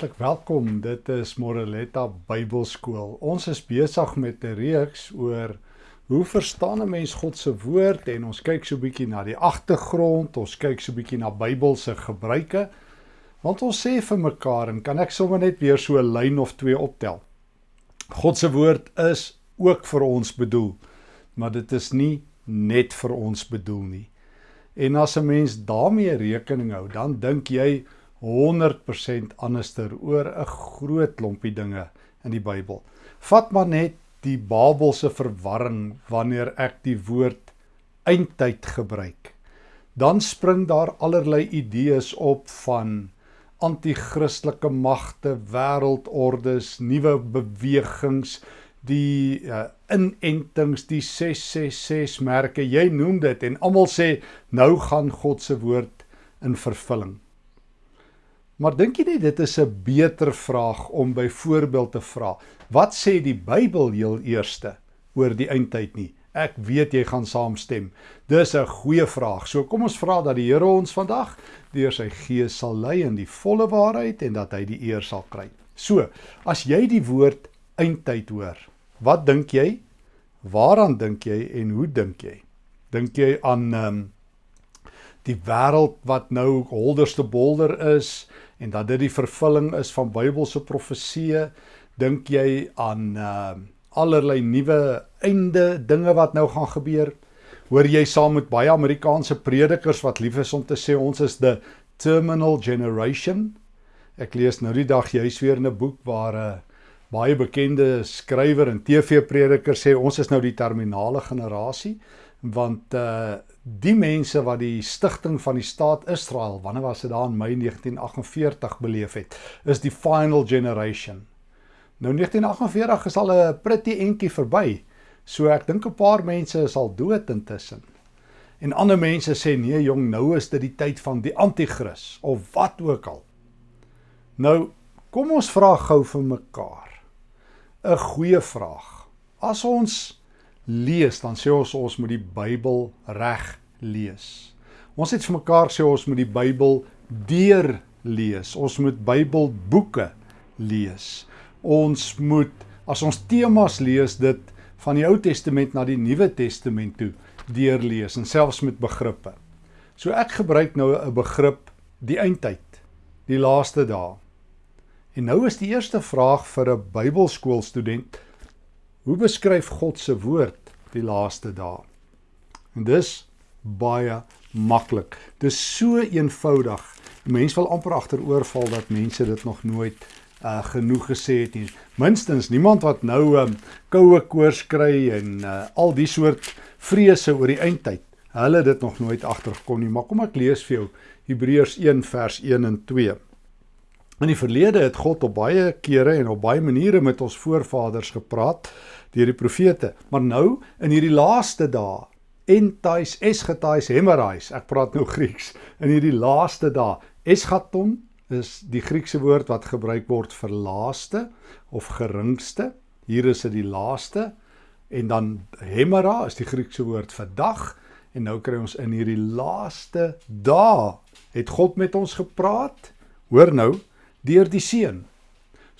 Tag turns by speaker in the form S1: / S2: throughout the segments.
S1: Hartlik welkom. Dit is Moreletta Bybelskool. Ons is besig met 'n reeks oor hoe verstaan 'n mens God se woord en ons kyk so 'n bietjie na die agtergrond, ons kyk so 'n bietjie na Bybelse gebruike. Want ons sê vir mekaar en kan ek sommer net weer so 'n lyn of twee optel. God se woord is ook vir ons bedoel, maar dit is nie net vir ons bedoel nie. En as 'n mens daarmee rekening hou, dan dink jy 100% anderster oor 'n groot klompie dinge in die Bybel. Vat maar net die Babelse verwarring wanneer ek die woord eindtyd gebruik. Dan spring daar allerlei idees op van anti-kristelike magte, wêreldordes, nuwe bewegings, die uh, inentings, die 666 merke, jy noem dit en almal sê nou gaan God se woord in vervulling. Maar dink jy nie dit is 'n beter vraag om byvoorbeeld te vra wat sê die Bybel heel eerste oor die eindtyd nie? Ek weet jy gaan saamstem. Dis 'n goeie vraag. So kom ons vra dat die Here ons vandag deur sy gees sal lei in die volle waarheid en dat hy die eer sal kry. So, as jy die woord eindtyd hoor, wat dink jy? Waaraan dink jy en hoe dink jy? Dink jy aan ehm um, die wêreld wat nou holderste bolder is en dat dit die vervulling is van Bybelse profeseë, dink jy aan uh allerlei nuwe einde dinge wat nou gaan gebeur? Hoor jy saam met baie Amerikaanse predikers wat lief is om te sê ons is the terminal generation? Ek lees nou die dag juis weer in 'n boek waar 'n uh, baie bekende skrywer en TV-prediker sê ons is nou die terminale generasie want uh die mense wat die stigting van die staat Israel, wanneer was dit daar in Mei 1948 beleef het, is die final generation. Nou 1948 is al 'n pretty entjie verby. So ek dink 'n paar mense is al dood intussen. En ander mense sê nee jong, nou is dit die tyd van die anti-kris of wat ook al. Nou, kom ons vra gou vir mekaar. 'n Goeie vraag. As ons lees, dan sê ons ons moet die Bybel reg lees. Ons het vir mekaar sê ons moet die Bybel deur lees. Ons moet Bybelboeke lees. Ons moet as ons temas lees dit van die Ou Testament na die Nuwe Testament toe deurlees en selfs met begrippe. So ek gebruik nou 'n begrip die eindtyd, die laaste dae. En nou is die eerste vraag vir 'n Bybelskoolstudent: Hoe beskryf God se woord die laaste dae. En dis baie maklik. Dis so eenvoudig. Mense wil amper agteroorval dat mense dit nog nooit uh genoeg gesê het nie. Minstens niemand wat nou um koue koors kry en uh al die soort vrese oor die eindtyd. Hulle dit nog nooit agtergekom nie. Maar kom ek lees vir jou Hebreërs 1 vers 1 en 2. In die verlede het God op baie kere en op baie maniere met ons voorvaders gepraat deur die profete. Maar nou in hierdie laaste dae, entais eschatais hemerais, ek praat nou Grieks, in hierdie laaste dae, eschaton is die Griekse woord wat gebruik word vir laaste of geringste. Hier is dit die laaste. En dan hemera is die Griekse woord vir dag. En nou kry ons in hierdie laaste dae het God met ons gepraat. Hoor nou, deur die seun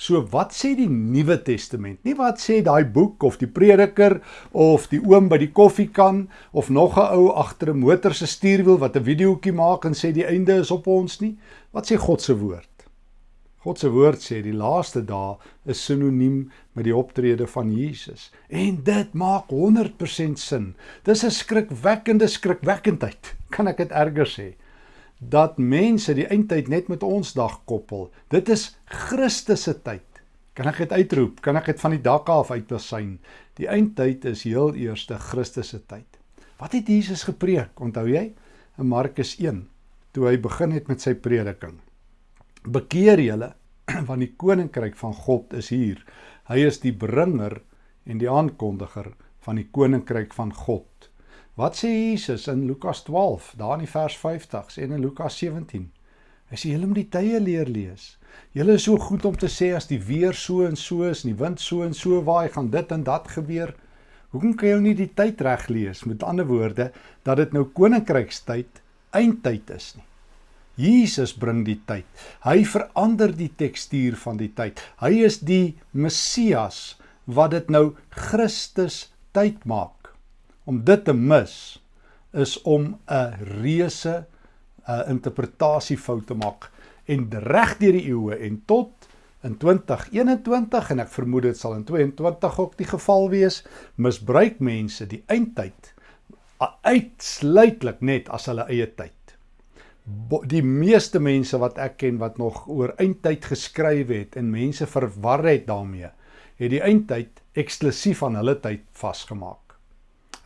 S1: So wat sê die Nuwe Testament? Nie wat sê daai boek of die prediker of die oom by die koffiekan of nog 'n ou agter 'n motor se stuurwiel wat 'n videoetjie maak en sê die einde is op ons nie. Wat sê God se woord? God se woord sê die laaste dae is sinoniem met die optrede van Jesus. En dit maak 100% sin. Dis 'n skrikwekkende skrikwekkendheid. Kan ek dit erger sê? Dat mense die eindtyd net met ons dag koppel. Dit is Christus se tyd. Kan ek dit uitroep? Kan ek dit van die dak af uitbesyn? Die eindtyd is heel eerste Christus se tyd. Wat het Jesus gepreek? Onthou jy? In Markus 1, toe hy begin het met sy prediking. Bekeer julle, want die koninkryk van God is hier. Hy is die bringer en die aankondiger van die koninkryk van God. Wat sê Jesus in Lukas 12, daar in die vers 50 en in Lukas 17? Hy sê julle moet die tye leer lees. Julle is so goed om te sê as die weer so en so is, en die wind so en so waai, gaan dit en dat gebeur. Hoekom kan jy nie die tyd reg lees? Met ander woorde, dat dit nou koninkrykstyd, eindtyd is nie. Jesus bring die tyd. Hy verander die tekstuur van die tyd. Hy is die Messias wat dit nou Christus tyd maak. Om dit te mis is om 'n reuse 'n interpretasiefout te maak en reg deur die eeue en tot in 2021 en ek vermoed dit sal in 22 ook die geval wees, misbruik mense die eindtyd uitsluitlik net as hulle eie tyd. Die meeste mense wat ek ken wat nog oor eindtyd geskryf het en mense verwar het daarmee, het die eindtyd eksklusief aan hulle tyd vasgemaak.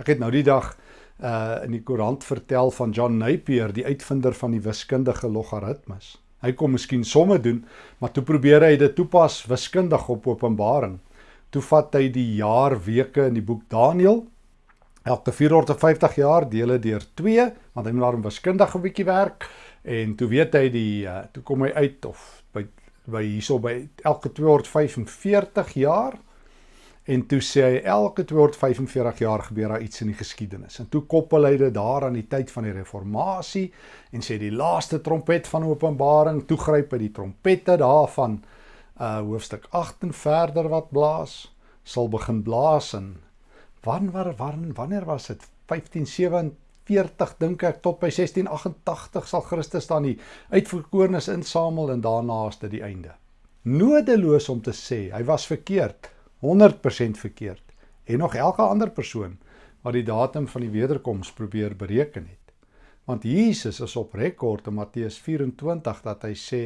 S1: Ek het nou die dag uh in die koerant vertel van John Napier, die uitvinder van die wiskundige logaritmes. Hy kom miskien somme doen, maar toe probeer hy dit toepas wiskundig op Openbaring. Toe vat hy die jaar weke in die boek Daniël. Elke 450 jaar deel dit deur 2, want hy moet daar 'n wiskundige bietjie werk en toe weet hy die uh, toe kom hy uit of by by hierso by elke 245 jaar En toe sê hy elke 245 jaar gebeur daar iets in die geskiedenis. En toe koppel hy dit daar aan die tyd van die reformatie en sê die laaste trompet van Openbaring, toe gryp hy die trompette daarvan uh hoofstuk 8 en verder wat blaas, sal begin blaas en wanneer wanneer wanneer was dit 1547 dink ek tot by 1688 sal Christus dan die uitverkorenes insamel en daarna is dit die einde. Nodeloos om te sê, hy was verkeerd. 100% verkeerd en nog elke ander persoon wat die datum van die wederkoms probeer bereken het. Want Jesus is op rekord in Matteus 24 dat hy sê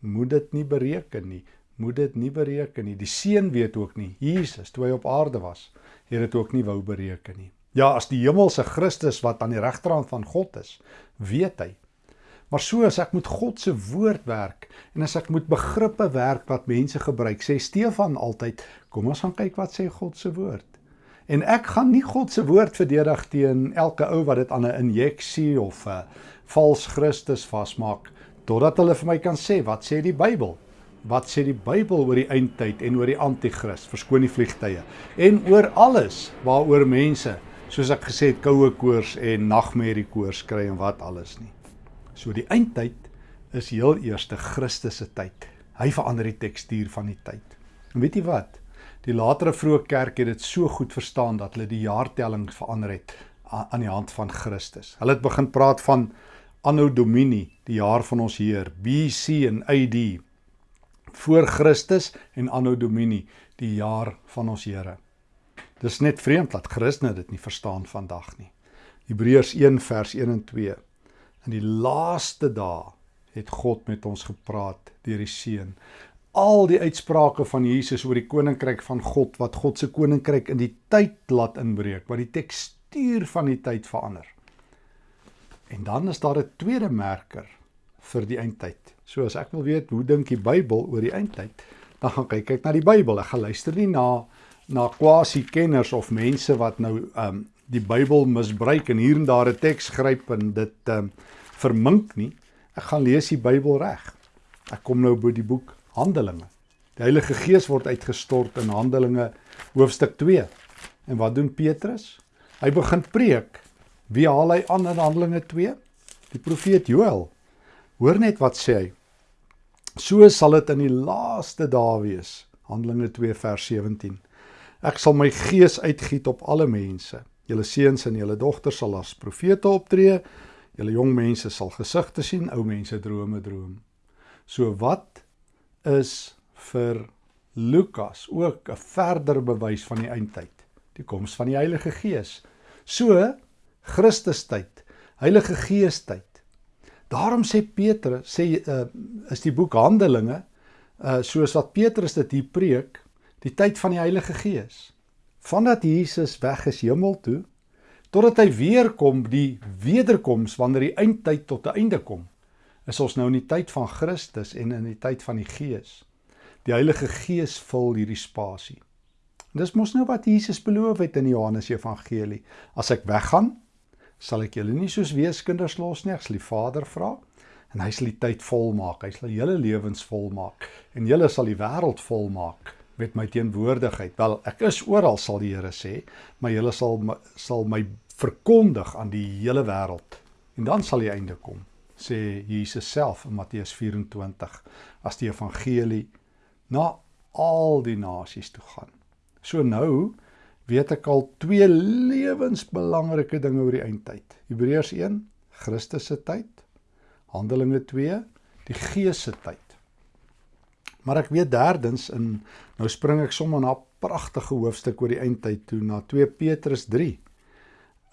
S1: moet dit nie bereken nie, moet dit nie bereken nie. Die seun weet ook nie. Jesus toe hy op aarde was, het dit ook nie wou bereken nie. Ja, as die hemelse Christus wat aan die regterhand van God is, weet hy Maar so as ek met God se woord werk en as ek met begrippe werk wat mense gebruik, sê Stefan altyd, kom ons gaan kyk wat sê God se woord. En ek gaan nie God se woord verdedig teen elke ou wat dit aan 'n injeksie of 'n vals Christus vasmaak totdat hulle vir my kan sê wat sê die Bybel? Wat sê die Bybel oor die eindtyd en oor die anti-kris? Verskoon die vliegtye. En oor alles waaroor mense, soos ek gesê het, koue koors en nagmerrie koors kry en wat alles nie. So die eindtyd is heel eerste Christus se tyd. Hy verander die tekstuur van die tyd. En weet jy wat? Die latere vroeë kerk het dit so goed verstaan dat hulle die jaartelling verander het aan die hand van Christus. Hulle het begin praat van Anno Domini, die jaar van ons Heer, BC en AD voor Christus en Anno Domini, die jaar van ons Here. Dis net vreemd dat Christene dit nie verstaan vandag nie. Hebreërs 1 vers 1 en 2 In die laaste dae het God met ons gepraat deur die Seun. Al die uitsprake van Jesus oor die koninkryk van God wat God se koninkryk in die tyd laat inbreek, wat die tekstuur van die tyd verander. En dan is daar 'n tweede merker vir die eindtyd. So as ek wil weet hoe dink die Bybel oor die eindtyd, dan gaan kyk ek na die Bybel. Ek gaan luister nie na na quasi kenners of mense wat nou um die Bybel misbruik en hier en daar 'n teks gryp en dit um vermink nie. Ek gaan lees die Bybel reg. Ek kom nou by die boek Handelinge. Die Heilige Gees word uitgestort in Handelinge hoofstuk 2. En wat doen Petrus? Hy begin preek. Wie haal hy aan in Handelinge 2? Die profeet Joël. Hoor net wat sê hy. So sal dit in die laaste dae wees. Handelinge 2 vers 17. Ek sal my gees uitgiet op alle mense. Julle seuns en julle dogters sal as profete optree. Julle jong mense sal gesigte sien, ou mense drome droom. So wat is vir Lukas ook 'n verder bewys van die eindtyd, die koms van die Heilige Gees. So Christus tyd, Heilige Gees tyd. Daarom sê Petrus sê uh, is die boek Handelinge uh soos wat Petrus dit hier preek, die tyd van die Heilige Gees. Vandat Jesus weg is hemel toe, totdat hy weer kom die wederkoms wanneer die eindtyd tot 'n einde kom is ons nou in die tyd van Christus en in die tyd van die Gees. Die Heilige Gees vul hierdie spasie. En dis mos nou wat Jesus beloof het in Johannes Evangelie. As ek weggaan sal ek julle nie soos weeskinders los nie ek sal die Vader vra en hy sal die tyd volmaak hy sal julle lewens volmaak en julle sal die wêreld volmaak met my teenwoordigheid. Wel, ek is oral sal die Here sê, maar julle sal sal my verkondig aan die hele wêreld en dan sal die einde kom. sê Jesus self in Matteus 24 as die evangelie na al die nasies toe gaan. So nou weet ek al twee lewensbelangrike dinge oor die eindtyd. Hebreërs 1, Christus se tyd. Handelinge 2, die Gees se tyd. Maar ek weet derdens in nou spring ek sommer na 'n pragtige hoofstuk oor die eindtyd toe na 2 Petrus 3.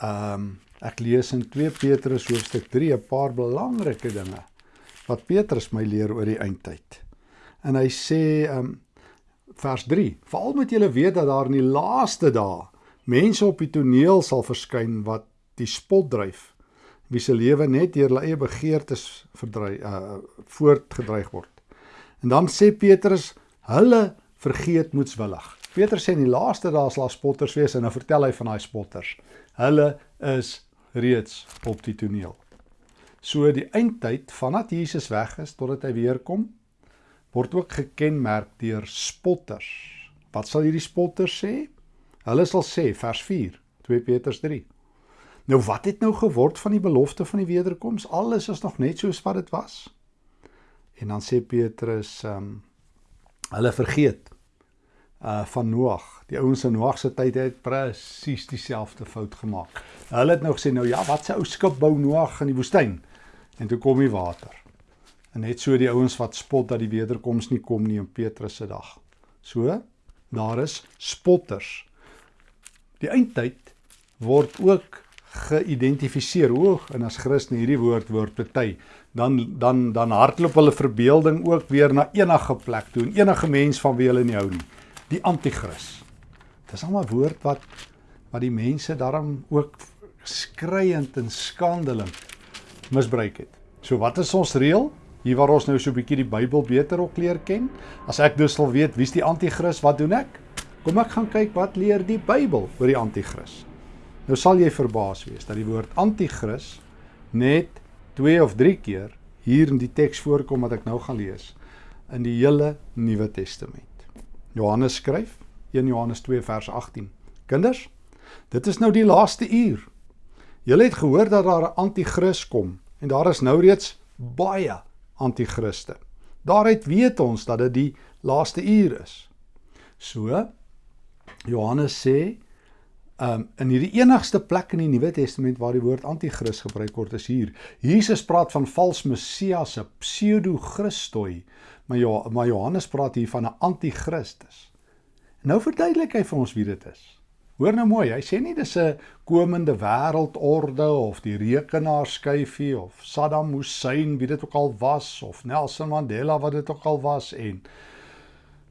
S1: Ehm um, ek lees in 2 Petrus hoofstuk 3 'n paar belangrike dinge wat Petrus my leer oor die eindtyd. En hy sê ehm um, vers 3. Veral moet julle weet dat daar in die laaste dae mense op die toneel sal verskyn wat die spot dryf wie se lewe net deur hulle eie begeertes verdry uh voortgedreig word. En dan sê Petrus, hulle vergeet moetswillig. Petrus sê in die laaste dae sal spotters wees en dan vertel hy van daai spotters. Hulle is reeds op die toneel. So die eindtyd vandat Jesus weg is totdat hy weer kom, word ook gekenmerk deur spotters. Wat sal hierdie spotters sê? Hulle sal sê vers 4, 2 Petrus 3. Nou wat het nou geword van die belofte van die wederkoms? Alles is nog net soos wat dit was. En dan sê Petrus, ehm um, hulle vergeet uh van Noag. Die ouens in Noag se tyd het presies dieselfde fout gemaak. Hulle het nou gesê nou ja, wat se ou skip bou Noag in die woestyn? En toe kom die water. En net so die ouens wat spot dat die wederkoms nie kom nie in Petrus se dag. So, daar is spotters. Die eindtyd word ook geïdentifiseer hoog en as Christen hierdie woord word bety, dan dan dan hardloop hulle verbeelding ook weer na enige plek toe en enige mens van wie hulle nie hou nie. Die anti-kris. Dis almal woord wat wat die mense daarom ook skreiend en skandelik misbruik het. So wat is ons reël? Hier waar ons nou so 'n bietjie die Bybel beter op leer ken. As ek dus wil weet wie's die anti-kris, wat doen ek? Kom ek gaan kyk wat leer die Bybel oor die anti-kris. Nou sal jy verbaas wees dat die woord anti-kris net 2 of 3 keer hier in die teks voorkom wat ek nou gaan lees in die hele Nuwe Testament. Johannes skryf 1 Johannes 2 vers 18. Kinders, dit is nou die laaste uur. Julle het gehoor dat daar 'n anti-kris kom en daar is nou reeds baie anti-kriste. Daaruit weet ons dat dit die laaste uur is. So Johannes sê um in hierdie enigste plek in die Nuwe Testament waar die woord anti-kris gebruik word is hier. Jesus praat van vals messias, 'n pseudo-christoi, maar ja, maar Johannes praat hier van 'n anti-kristus. Nou verduidelik hy vir ons wie dit is. Hoor nou mooi, hy sê nie dis 'n komende wêreldorde of die rekenaarskyfie of Saddam Hussein wie dit ook al was of Nelson Mandela wat dit ook al was en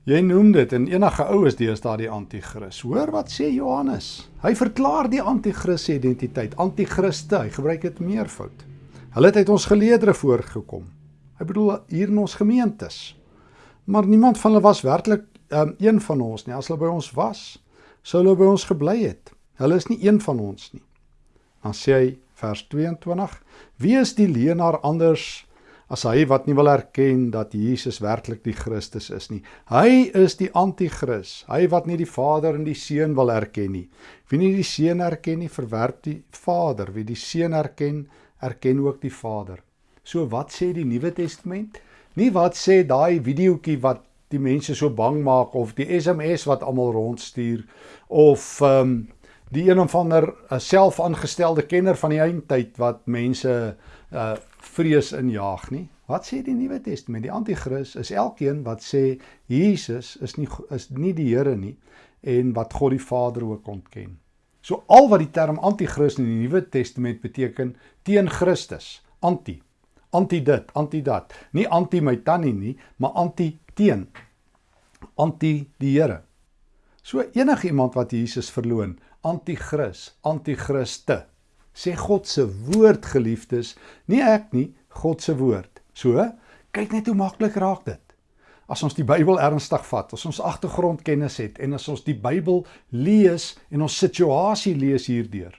S1: jy noem dit en enige ou is deesdae die anti-kris. Hoor wat sê Johannes? Hy verklaar die anti-kris se identiteit, anti-kriste, hy gebruik dit meervoud. Hulle het uit ons geleedere voorgekom. Hy bedoel hier in ons gemeentes. Maar niemand van hulle was werklik um, een van ons nie. As hulle by ons was, sou hulle by ons gebly het. Hulle is nie een van ons nie. Dan sê hy vers 22: Wie is die leenaar anders as hy wat nie wil erken dat Jesus werklik die Christus is nie? Hy is die anti-kris, hy wat nie die Vader en die Seun wil erken nie. Wie nie die Seun erken nie, verwerp die Vader. Wie die Seun erken, erken ook die Vader. So wat sê die Nuwe Testament? Nie wat sê daai videoetjie wat die mense so bang maak of die SMS wat almal rondstuur of ehm um, die een of ander 'n selfaangestelde kenner van die eindtyd wat mense uh vrees injaag nie. Wat sê die Nuwe Testament? Die anti-kris is elkeen wat sê Jesus is nie is nie die Here nie en wat God die Vader ook ontken. So al wat die term anti-kris in die Nuwe Testament beteken teen Christus, anti anti dit, anti dat. Nie anti my tannie nie, maar anti teen anti die Here. So enige iemand wat Jesus verloon, anti-kris, anti-kriste. Sê God se woord geliefdes, nie ek nie, God se woord. So, kyk net hoe maklik raak dit. As ons die Bybel ernstig vat, as ons agtergrondkennis het en as ons die Bybel lees en ons situasie lees hierdeur.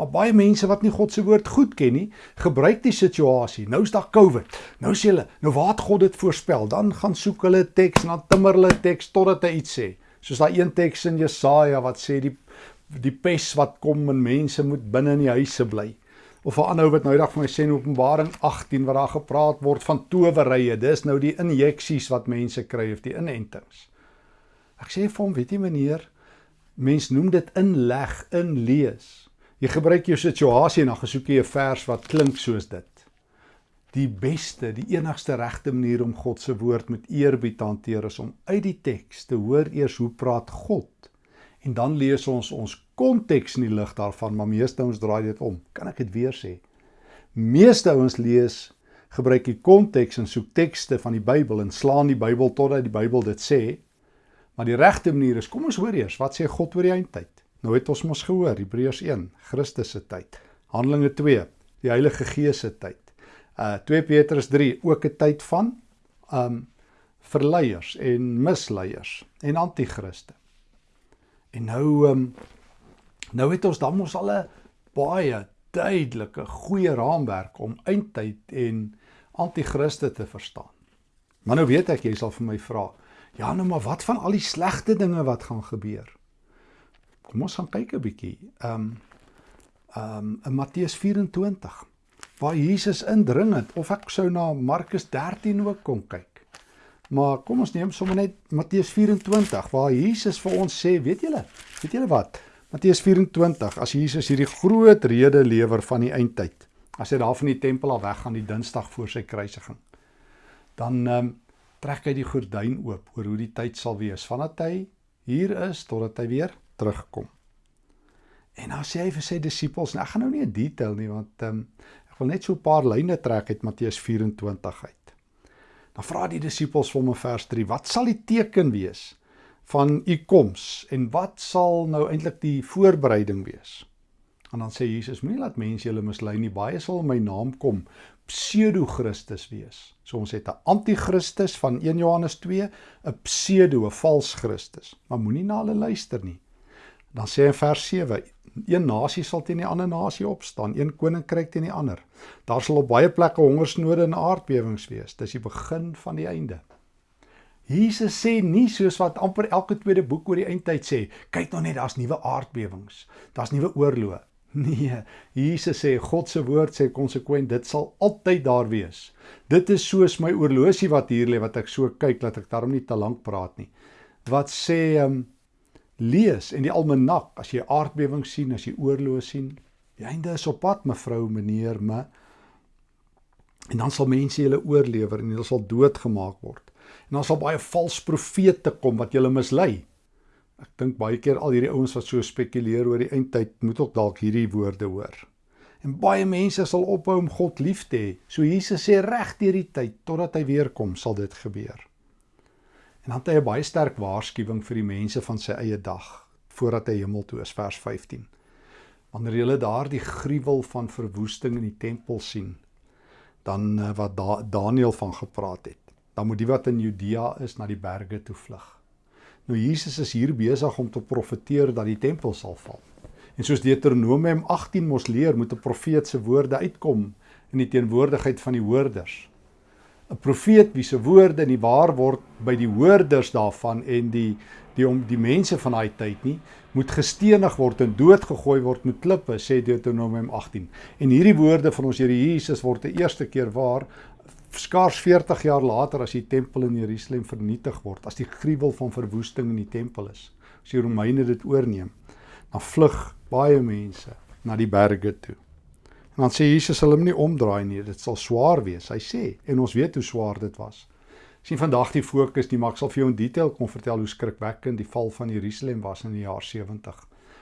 S1: Maar baie mense wat nie God se woord goed ken nie, gebruik die situasie. Nou is daar COVID. Nou sê hulle, nou waar het God dit voorspel? Dan gaan soek hulle teks en dan timmer hulle teks totdat hy iets sê. Soos daai een teks in Jesaja wat sê die die pes wat kom en mense moet binne in die huise bly. Of 'n ander ou wat nou eendag vir my sê in Openbaring 18 wat daar gepraat word van towerrye. Dis nou die injeksies wat mense kry of die inentings. Ek sê vir hom, weet jy meneer, mens noem dit inleg, inlees. Jy gebruik jou situasie en dan gesoek jy 'n vers wat klink soos dit die beste, die enigste regte manier om God se woord met eerbied te hanteer is om uit die teks te hoor eers hoe praat God en dan lees ons ons konteks in die lig daarvan, maar meeste ouens draai dit om. Kan ek dit weer sê? Meeste ouens lees gebruik die konteks en soek tekste van die Bybel en slaan die Bybel totdat die Bybel dit sê. Maar die regte manier is kom ons hoor eers wat sê God oor die eindtyd. Nou het ons mos gehoor Hebreërs 1, Christus se tyd. Handelinge 2, die Heilige Gees se tyd uh 2 Petrus 3 ook 'n tyd van um verleiers en misleiers en anti-kriste. En nou um nou het ons dan mos al 'n baie duidelike goeie raamwerk om eindtyd en anti-kriste te verstaan. Maar nou weet ek jy sal vir my vra, ja nou maar wat van al die slegte dinge wat gaan gebeur? Kom ons gaan kyk 'n bietjie. Um um in Matteus 24 waar Jesus indringend of ek sou na Markus 13 ook kom kyk. Maar kom ons neem sommer net Matteus 24 waar Jesus vir ons sê, weet julle, weet julle wat? Matteus 24 as Jesus hierdie groot rede lewer van die eindtyd. As hy daar van die tempel af weggaan die Dinsdag voor sy kruisiging. Dan ehm um, trek hy die gordyn oop oor hoe die tyd sal wees vandat hy hier is totdat hy weer terugkom. En dan sê hy vir sy disippels, nou ek gaan nou nie in detail nie want ehm um, wil net so 'n paar lyne trek uit Matteus 24 uit. Dan vra die disippels vir hom in vers 3: "Wat sal die teken wees van u koms en wat sal nou eintlik die voorbereiding wees?" En dan sê Jesus: "Moenie laat mense julle mislei nie. Baie sal in my naam kom pseudo-Christus wees. So ons het 'n anti-Christus van 1 Johannes 2, 'n pseudo, 'n vals Christus. Maar moenie na hulle luister nie. Dan sê in vers 7: Een nasie sal teen die ander nasie opstaan, een koninkryk teen die ander. Daar sal op baie plekke hongersnode en aardbewings wees. Dis die begin van die einde. Jesus sê nie soos wat amper elke tweede boek oor die eindtyd sê, kyk nou net, daar's nuwe aardbewings, daar's nuwe oorloë. Nee, Jesus sê God se woord sê konsekwent dit sal altyd daar wees. Dit is soos my oorlosie wat hier lê wat ek so kyk dat ek daarom nie te lank praat nie. Wat sê ehm um, lees en die almanak as jy aardbewing sien, as jy oorlog sien, die einde is op pad mevrou, meneer, me. En dan sal mense julle oorlewer en hulle sal doodgemaak word. En dan sal baie vals profete kom wat julle mislei. Ek dink baie keer al hierdie ouens wat so spekuleer oor die eindtyd moet ook dalk hierdie woorde hoor. En baie mense sal ophou om God lief te hê. So Jesus sê reg deur die tyd totdat hy weer kom, sal dit gebeur. En dan het hy 'n baie sterk waarskuwing vir die mense van sy eie dag voordat hy hemel toe is vers 15. Wanneer jy daardie gruwel van verwoesting in die tempel sien, dan eh, wat da Daniël van gepraat het, dan moet die wat in Judea is na die berge toe vlug. Nou Jesus is hier besig om te profeteer dat die tempel sal val. En soos Deuteronomium 18 mos leer, moet 'n profeet se woorde uitkom in die teenwoordigheid van die hoorders. 'n profeet wie se woorde nie waar word by die hoorders daarvan en die die om die mense van daai tyd nie moet gestenig word en doodgegooi word met klippe sê Deuteronomium 18 en hierdie woorde van ons Here Jesus word die eerste keer waar skaars 40 jaar later as die tempel in Jerusalem vernietig word as die gruwel van verwoesting in die tempel is as die Romeine dit oorneem dan vlug baie mense na die berge toe En dan sê Jesus sal hom nie omdraai nie, dit sal swaar wees. Hy sê en ons weet hoe swaar dit was. Sien vandag die fokus nie, maar ek sal vir jou in detail kom vertel hoe skrikwekkend die val van Jerusalem was in die jaar 70.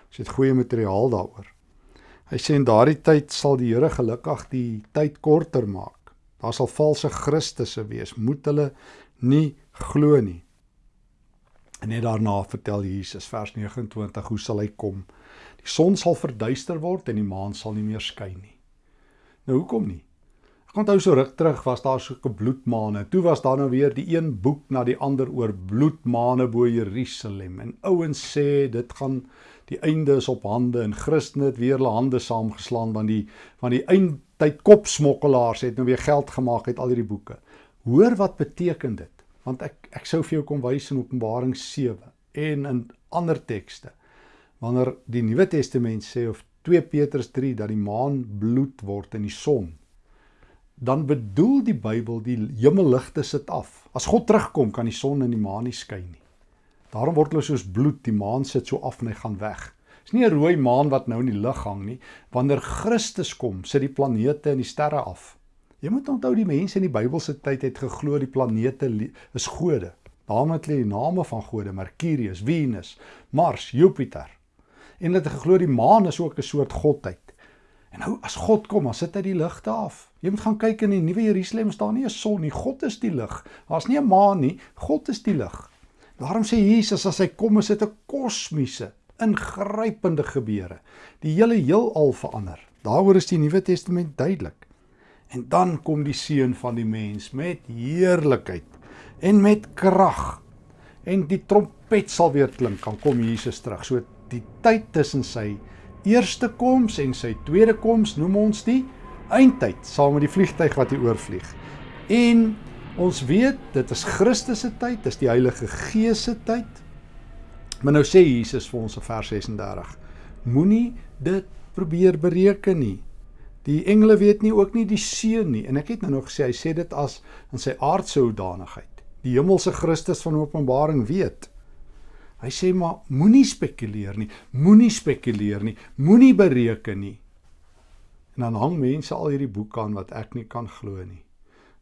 S1: Ons het goeie materiaal daaroor. Hy sê in daardie tyd sal die Here gelukkig die tyd korter maak. Daar sal valse Christusse wees, moet hulle nie glo nie. En net daarna vertel Jesus vers 29 hoe sal hy kom? Die son sal verduister word en die maan sal nie meer skyn nie. Nou hoekom nie? Ek onthou so ruk terug was daar so 'n bloedmaane. Toe was daar nou weer die een boek na die ander oor bloedmaane bo Jerusalem. En ouens sê dit gaan die einde is op hande en Christene het weer hulle hande saamgeslaan want die van die eindtyd kopsmokkelaars het nou weer geld gemaak uit al hierdie boeke. Hoor wat beteken dit? Want ek ek sou vir jou kom wys in Openbaring 7 en in ander tekste. Wanneer die Nuwe Testament sê of 2 Petrus 3 dat die maan bloed word en die son, dan bedoel die Bybel die hemelligte sit af. As God terugkom, kan die son en die maan nie skyn nie. Daarom word hulle soos bloed, die maan sit so af en hy gaan weg. Dis nie 'n rooi maan wat nou in die lug hang nie. Wanneer Christus kom, sit die planete en die sterre af. Jy moet onthou die mense in die Bybelse tyd het geglo die planete is gode. Daarom het hulle die name van gode: Mercurius, Venus, Mars, Jupiter. En hulle het geglo die maan is ook 'n soort godheid. En nou as God kom, dan sit hy die ligte af. Jy moet gaan kyk in die Nuwe Jerusalem, staan nie 'n son nie. God is die lig. Daar's nie 'n maan nie. God is die lig. Daarom sê Jesus as hy kom, is dit 'n kosmiese, ingrypende gebeure. Die hele heelal verander. Daaroor is die Nuwe Testament duidelik. En dan kom die seun van die mens met heerlikheid en met krag. En die trompet sal weer klink, dan kom Jesus terug. So die tyd tussen sy eerste koms en sy tweede koms noem ons die eindtyd saam met die vliegtyg wat hier oorvlieg. En ons weet dit is Christus se tyd, dis die Heilige Gees se tyd. Maar nou sê Jesus vir ons in vers 36: Moenie dit probeer bereken nie. Die engele weet nie ook nie die seun nie en ek het nou nog gesê hy sê dit as in sy aardse hoedanigheid. Die hemelse Christus van Openbaring weet. Hy sê maar moenie spekuleer nie, moenie spekuleer nie, moenie bereken nie. En dan hang mense al hierdie boeke aan wat ek nie kan glo nie.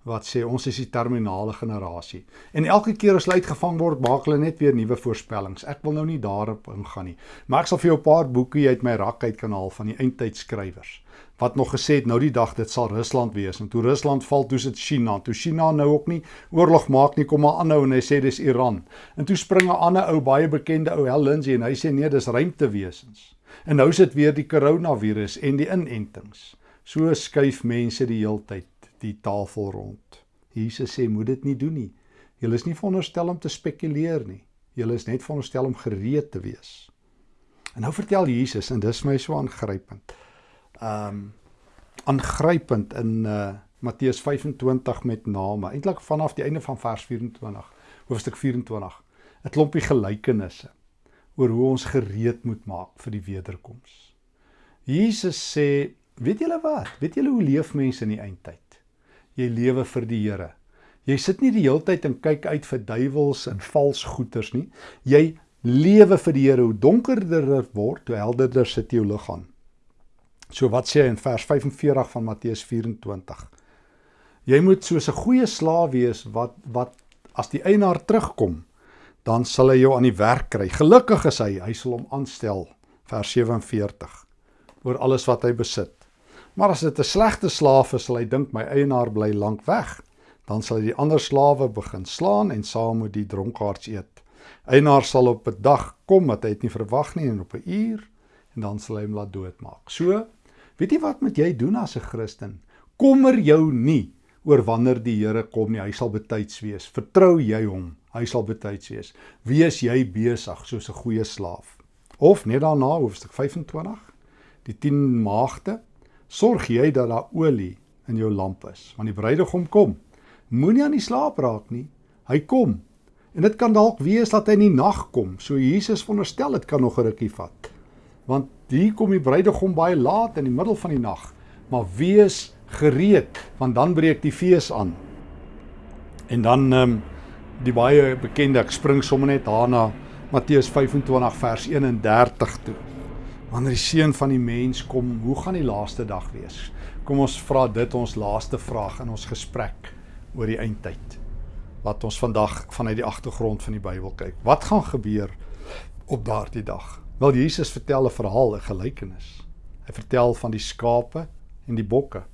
S1: Wat sê ons is die terminale generasie. En elke keer as hulle uitgevang word, maak hulle net weer nuwe voorspellings. Ek wil nou nie daarop ingaan nie. Maar ek sal vir jou 'n paar boeke uit my rak uit kan haal van die eindtydskrywers wat nog gesê het nou die dag dit sal Rusland wees. En toe Rusland val toe sit China. Toe China nou ook nie oorlog maak nie kom maar aanhou en hy sê dis Iran. En toe spring 'n ander ou baie bekende ou Hel Lindsey en hy sê nee dis ruimtewesens en nou sit weer die koronavirus en die inentings. So skuif mense die heeltyd die tafel rond. Jesus sê moet dit nie doen nie. Jy is nie veronderstel om te spekuleer nie. Jy is net veronderstel om gereed te wees. En nou vertel Jesus en dis my so aangrypend um aangrypend in uh Matteus 25 met name. Eintlik vanaf die einde van vers 24, hoofstuk 24. 'n Klompie gelykenisse oor hoe ons gereed moet maak vir die wederkoms. Jesus sê, weet julle wat? Weet julle hoe leef mense in die eindtyd? Jy lewe vir die Here. Jy sit nie die hele tyd en kyk uit vir duiwels en vals goeters nie. Jy lewe vir die Here. Hoe donkerder dit word, hoe helderder sit jou lig aan. So wat sê hy in vers 45 van Matteus 24? Jy moet soos 'n goeie slaaf wees wat wat as die eienaar terugkom, dan sal hy jou aan die werk kry. Gelukkig is hy, hy sal hom aanstel. Vers 47 oor alles wat hy besit. Maar as dit 'n slegte slaaf is, sal hy dink my eienaar bly lank weg. Dan sal hy die ander slawe begin slaan en saam met die dronkaards eet. Eienaar sal op 'n dag kom wat hy het nie verwag nie en op 'n uur en dan sal hy hom laat doodmaak. So Weet jy wat moet jy doen as 'n Christen? Kommer jou nie oor wanneer die Here kom nie. Hy sal betyds wees. Vertrou jy hom. Hy sal betyds wees. Wees jy besig soos 'n goeie slaaf. Of net daarna hoofstuk 25, die 10 maagde, sorg jy dat daar olie in jou lamp is, want die bruidegom kom. Moenie aan die slaap raak nie. Hy kom. En dit kan dalk wees dat hy in die nag kom. So Jesus veronderstel dit kan nog 'n rukkie vat. Want hier kom die bruidegom baie laat in die middel van die nag. Maar wees gereed want dan breek die fees aan. En dan ehm um, die baie bekende ek spring sommer net daarna Matteus 25 vers 31 toe. Wanneer die seun van die mens kom, hoe gaan die laaste dag wees? Kom ons vra dit ons laaste vraag in ons gesprek oor die eindtyd. Wat ons vandag vanuit die agtergrond van die Bybel kyk. Wat gaan gebeur op daardie dag? Wel Jesus vertel 'n verhaal, 'n gelykenis. Hy vertel van die skape en die bokke.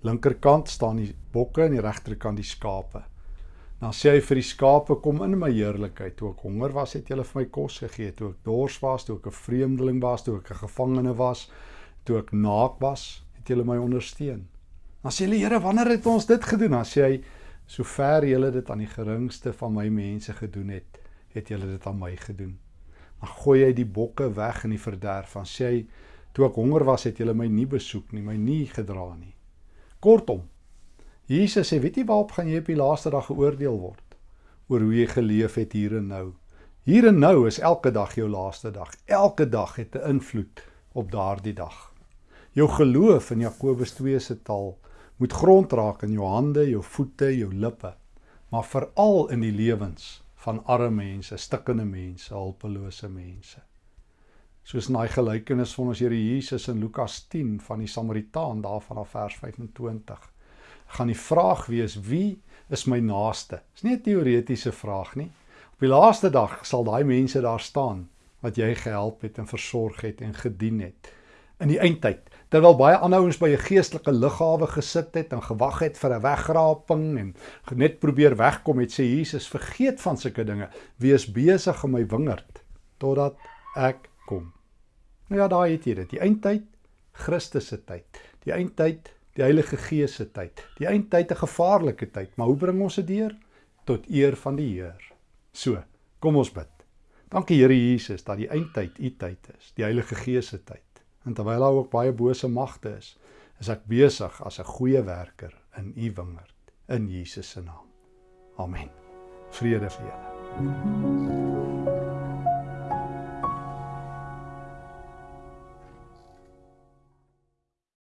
S1: Linkerkant staan die bokke en die regterkant die skape. Dan sê hy vir die skape: "Kom in my heerlikheid. Toe ek honger was, het julle vir my kos gegee. Toe ek dors was, toe ek 'n vreemdeling was, toe ek 'n gevangene was, toe ek naak was, het julle my ondersteun." Dan sê hulle: "Here, wanneer het ons dit gedoen?" Dan sê hy: "Sover julle dit aan die geringste van my mense gedoen het, het julle dit aan my gedoen." Dan gooi hy die bokke weg in die verderf. Dan sê hy: "Toe ek honger was, het julle my nie besoek nie, my nie gedra nie." Kortom, Jesus sê: "Weet jy waarop gaan jy op die laaste dag geoordeel word? Oor hoe jy geleef het hier en nou. Hier en nou is elke dag jou laaste dag. Elke dag het 'n invloed op daardie dag. Jou geloof in Jakobus 2 se taal moet grond raak in jou hande, jou voete, jou lippe, maar veral in die lewens van arme mense, stikkende mense, hulpelose mense. Soos in daai gelykenis van ons Here Jesus in Lukas 10 van die Samaritaan daarvan af vers 25. Gaan die vraag wees wie is my naaste? Dis nie 'n teoretiese vraag nie. Op die laaste dag sal daai mense daar staan wat jy gehelp het en versorg het en gedien het in die eindtyd terwyl baie ander ouens by 'n geestelike lughawe gesit het en gewag het vir 'n wegraping en net probeer wegkom het sê Jesus vergeet van sulke dinge. Wees besig om my wingerd totdat ek kom. Nou ja daai het jy dit. Die eindtyd Christus se tyd. Die eindtyd die Heilige Gees se tyd. Die eindtyd 'n gevaarlike tyd. Maar hoe bring ons dit deur? Tot eer van die Heer. So kom ons bid. Dankie Here Jesus dat die eindtyd u tyd is. Die Heilige Gees se tyd En terwyl daar ook baie bose magte is, is ek besig as 'n goeie werker in u wingerd in Jesus se naam. Amen. Vrede vir julle.